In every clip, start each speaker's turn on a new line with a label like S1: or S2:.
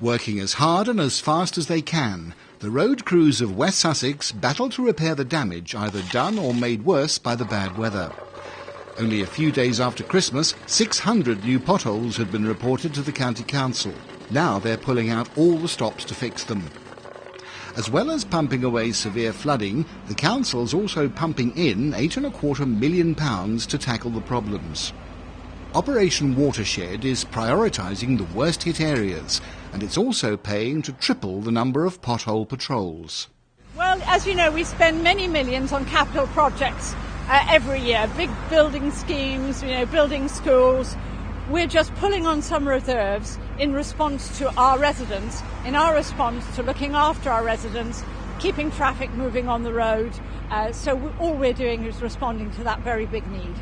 S1: Working as hard and as fast as they can, the road crews of West Sussex battle to repair the damage either done or made worse by the bad weather. Only a few days after Christmas, 600 new potholes had been reported to the County Council. Now they're pulling out all the stops to fix them. As well as pumping away severe flooding, the council's also pumping in eight and a quarter million pounds to tackle the problems. Operation Watershed is prioritising the worst hit areas, and it's also paying to triple the number of pothole patrols.
S2: Well, as you know, we spend many millions on capital projects uh, every year, big building schemes, you know, building schools. We're just pulling on some reserves in response to our residents, in our response to looking after our residents, keeping traffic moving on the road. Uh, so all we're doing is responding to that very big need.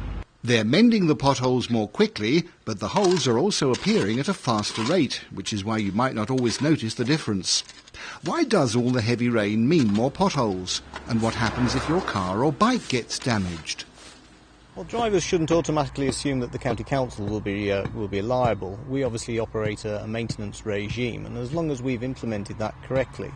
S1: They're mending the potholes more quickly, but the holes are also appearing at a faster rate, which is why you might not always notice the difference. Why does all the heavy rain mean more potholes? And what happens if your car or bike gets damaged?
S3: Well, drivers shouldn't automatically assume that the county council will be uh, will be liable. We obviously operate a, a, maintenance regime, and as long as we've implemented that correctly,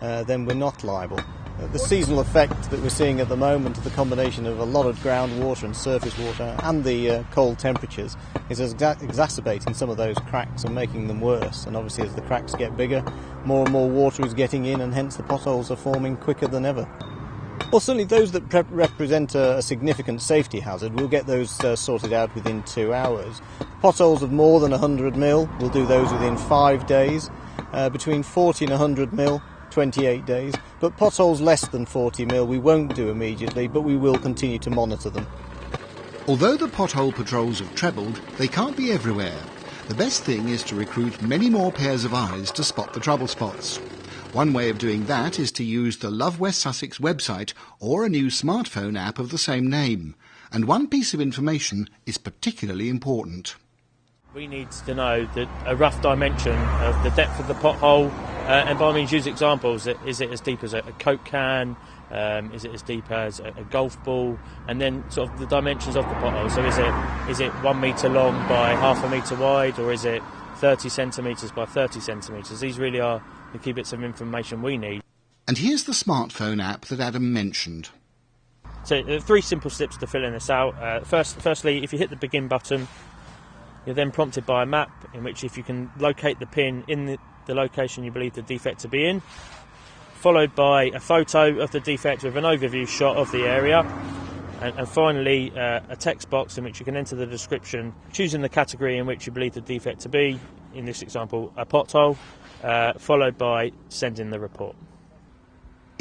S3: uh, then we're not liable. Uh, the seasonal effect that we're seeing at the moment, the combination of a lot of groundwater and surface water, and the uh, cold temperatures, is exa- exacerbating some of those cracks and making them worse. And obviously, as the cracks get bigger, more and more water is getting in, and hence the potholes are forming quicker than ever. Well, certainly those that pre- represent a, a, significant safety hazard, we'll get those uh, sorted out within two hours. Potholes of more than 100 mil, we'll do those within five days. Uh, between 40 and 100 mil, 28 days. But potholes less than 40 mil, we won't do immediately, but we will continue to monitor them.
S1: Although the pothole patrols have trebled, they can't be everywhere. The best thing is to recruit many more pairs of eyes to spot the trouble spots. One way of doing that is to use the Love West Sussex website or a new smartphone app of the same name. And one piece of information is particularly important.
S4: We need to know the, a rough dimension of the depth of the pothole, uh, and by all means use examples. Is it as deep as a, a Coke can? Um, is it as deep as a, a, golf ball? And then sort of the dimensions of the pothole. So is it is it one metre long by half a metre wide, or is it 30 centimetres by 30 centimetres? These really are the key bits of information we need.
S1: And here's the smartphone app that Adam mentioned.
S4: So uh, three simple steps to filling this out. Uh, first, firstly, if you hit the begin button, you're then prompted by a map in which if you can locate the pin in the, the location you believe the defect to be in, followed by a photo of the defect with an overview shot of the area, and, and finally uh, a text box in which you can enter the description, choosing the category in which you believe the defect to be, in this example a pothole, uh, followed by sending the report.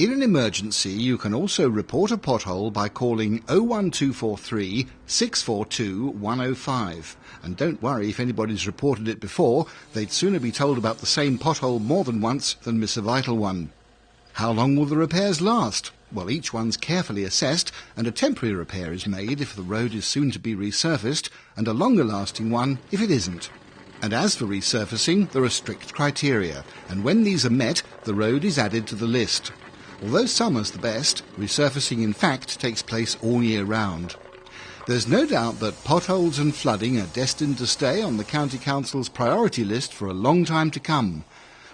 S1: In an emergency, you can also report a pothole by calling 01243 642 105. And don't worry if anybody's reported it before, they'd sooner be told about the same pothole more than once than miss a vital one. How long will the repairs last? Well, each one's carefully assessed, and a temporary repair is made if the road is soon to be resurfaced, and a longer lasting one if it isn't. And as for resurfacing, there are strict criteria, and when these are met, the road is added to the list. Although summer's the best, resurfacing in fact takes place all year round. There's no doubt that potholes and flooding are destined to stay on the County Council's priority list for a long time to come.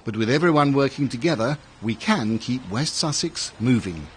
S1: But with everyone working together, we can keep West Sussex moving.